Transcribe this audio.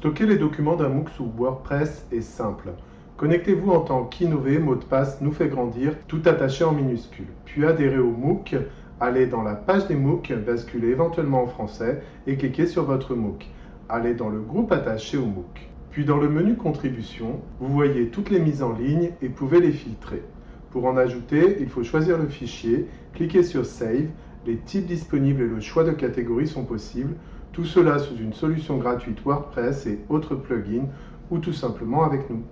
Stocker les documents d'un MOOC sous WordPress est simple. Connectez-vous en tant qu'Innové, mot de passe nous fait grandir, tout attaché en minuscules. Puis adhérez au MOOC, allez dans la page des MOOC, basculez éventuellement en français et cliquez sur votre MOOC. Allez dans le groupe attaché au MOOC. Puis dans le menu Contribution, vous voyez toutes les mises en ligne et pouvez les filtrer. Pour en ajouter, il faut choisir le fichier, cliquer sur Save, les types disponibles et le choix de catégorie sont possibles, tout cela sous une solution gratuite WordPress et autres plugins ou tout simplement avec nous.